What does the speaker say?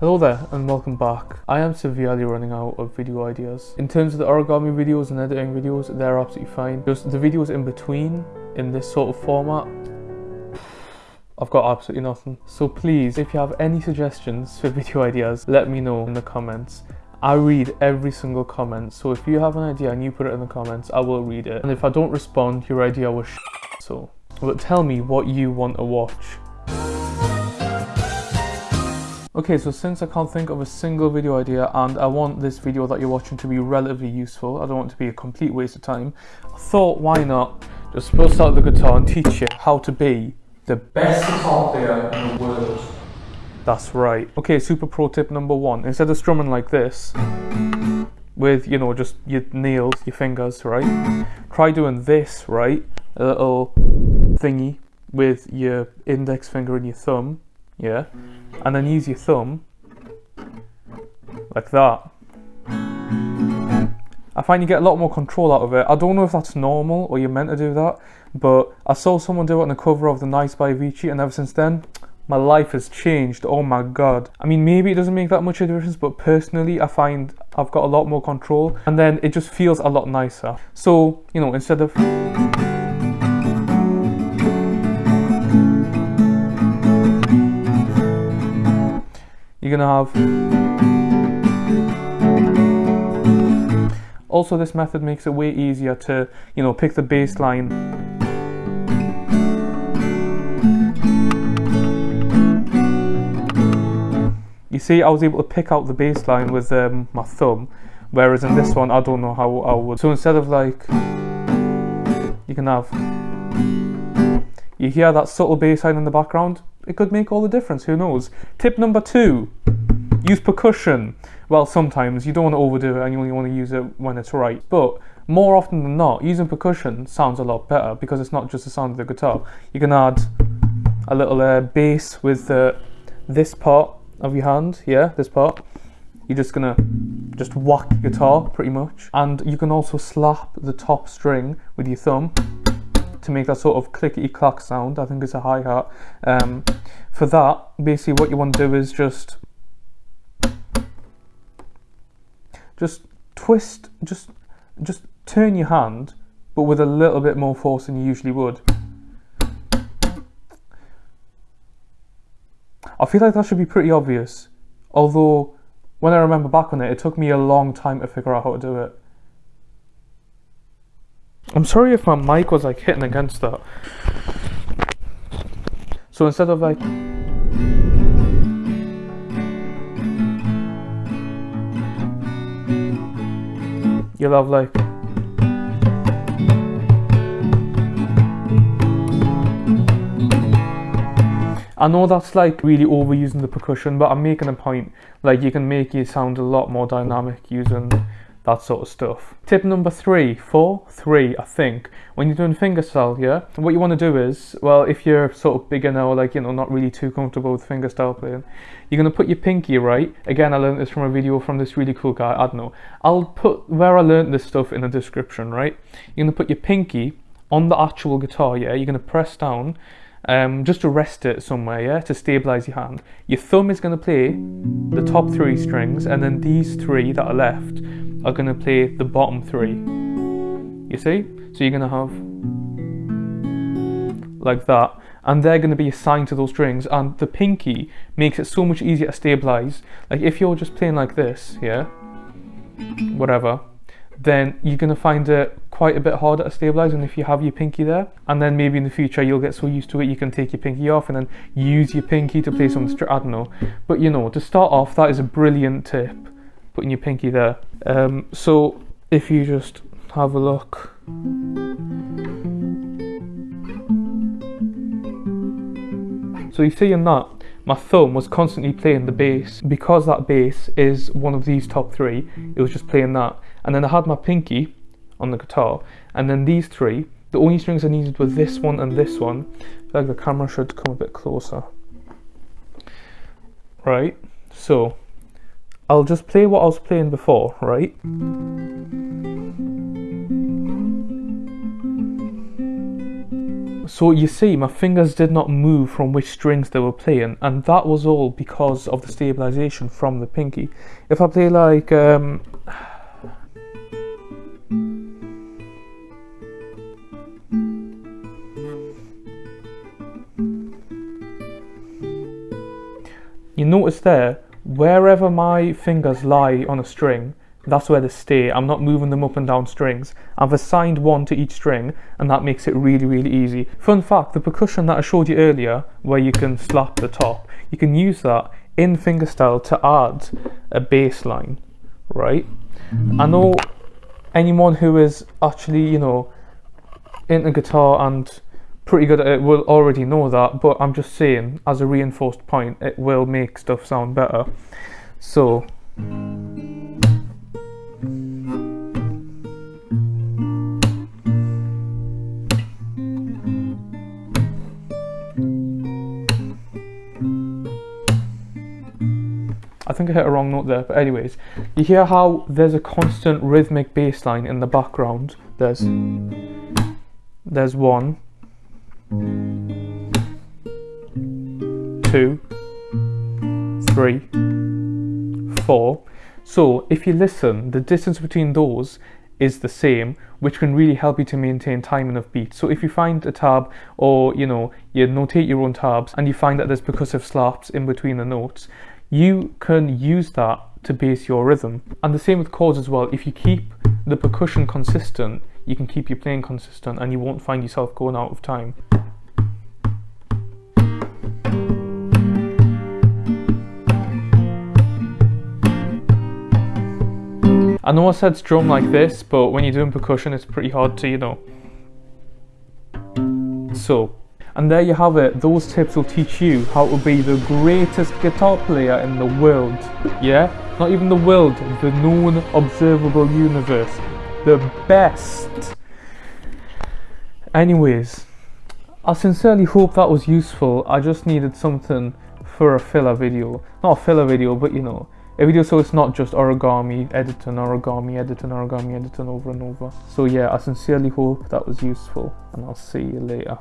Hello there and welcome back. I am severely running out of video ideas. In terms of the origami videos and editing videos, they're absolutely fine. Just the videos in between, in this sort of format, I've got absolutely nothing. So please, if you have any suggestions for video ideas, let me know in the comments. I read every single comment, so if you have an idea and you put it in the comments, I will read it. And if I don't respond, your idea was so. But tell me what you want to watch. Okay, so since I can't think of a single video idea and I want this video that you're watching to be relatively useful, I don't want it to be a complete waste of time, I thought why not just bust out the guitar and teach you how to be the best guitar player in the world. That's right. Okay, super pro tip number one. Instead of strumming like this, with, you know, just your nails, your fingers, right? Try doing this, right? A little thingy with your index finger and your thumb, yeah? And then use your thumb like that. I find you get a lot more control out of it. I don't know if that's normal or you're meant to do that, but I saw someone do it on the cover of The Nights by Avicii, and ever since then, my life has changed. Oh my god. I mean, maybe it doesn't make that much of a difference, but personally, I find I've got a lot more control, and then it just feels a lot nicer. So, you know, instead of. You're gonna have. Also this method makes it way easier to you know pick the bass line you see I was able to pick out the bass line with um, my thumb whereas in this one I don't know how I would. So instead of like you can have you hear that subtle bass line in the background it could make all the difference, who knows. Tip number two, use percussion. Well, sometimes you don't want to overdo it and you only want to use it when it's right. But more often than not, using percussion sounds a lot better because it's not just the sound of the guitar. You can add a little uh, bass with uh, this part of your hand, yeah, this part. You're just gonna just whack guitar pretty much. And you can also slap the top string with your thumb to make that sort of clickety clack sound. I think it's a hi hat. Um, for that, basically, what you want to do is just just twist, just just turn your hand, but with a little bit more force than you usually would. I feel like that should be pretty obvious, although when I remember back on it, it took me a long time to figure out how to do it. I'm sorry if my mic was like hitting against that. So instead of like you'll have like I know that's like really overusing the percussion, but I'm making a point. Like you can make it sound a lot more dynamic using that sort of stuff. Tip number three, four, three, I think, when you're doing fingerstyle, yeah, what you want to do is, well, if you're sort of beginner or like, you know, not really too comfortable with fingerstyle playing, you're going to put your pinky, right? Again, I learned this from a video from this really cool guy, I don't know. I'll put where I learned this stuff in the description, right? You're going to put your pinky on the actual guitar, yeah? You're going to press down um, just to rest it somewhere, yeah, to stabilize your hand. Your thumb is going to play the top three strings, and then these three that are left are going to play the bottom three. You see? So you're going to have like that, and they're going to be assigned to those strings, and the pinky makes it so much easier to stabilize. Like if you're just playing like this, yeah, whatever, then you're going to find it quite a bit harder to stabilize than if you have your pinky there. And then maybe in the future you'll get so used to it you can take your pinky off and then use your pinky to play some, I don't know. But you know, to start off, that is a brilliant tip, putting your pinky there. Um, so if you just have a look. So you see in that, my thumb was constantly playing the bass. Because that bass is one of these top three, it was just playing that. And then I had my pinky on the guitar, and then these three, the only strings I needed were this one and this one. Like the camera should come a bit closer. Right, so I'll just play what I was playing before, right? So you see, my fingers did not move from which strings they were playing, and that was all because of the stabilization from the pinky. If I play like um, you notice there, wherever my fingers lie on a string, that's where they stay. I'm not moving them up and down strings. I've assigned one to each string and that makes it really, really easy. Fun fact, the percussion that I showed you earlier, where you can slap the top, you can use that in fingerstyle to add a bass line, right? I know anyone who is actually, you know, into guitar and pretty good at it will already know that, but I'm just saying, as a reinforced point, it will make stuff sound better. So, I think I hit a wrong note there, but anyways, you hear how there's a constant rhythmic bass line in the background. There's there's one, two, three, four. So if you listen, the distance between those is the same, which can really help you to maintain timing of beat. So if you find a tab or you know you notate your own tabs and you find that there's percussive slaps in between the notes, you can use that to base your rhythm. And the same with chords as well. If you keep the percussion consistent, you can keep your playing consistent and you won't find yourself going out of time. I know I said strum like this, but when you're doing percussion, it's pretty hard to, you know. So, and there you have it. Those tips will teach you how to be the greatest guitar player in the world. Yeah? Not even the world, the known observable universe. The best. Anyways, I sincerely hope that was useful. I just needed something for a filler video. Not a filler video, but you know, a video so it's not just origami, editing, origami, editing, origami, editing over and over. So yeah, I sincerely hope that was useful and I'll see you later.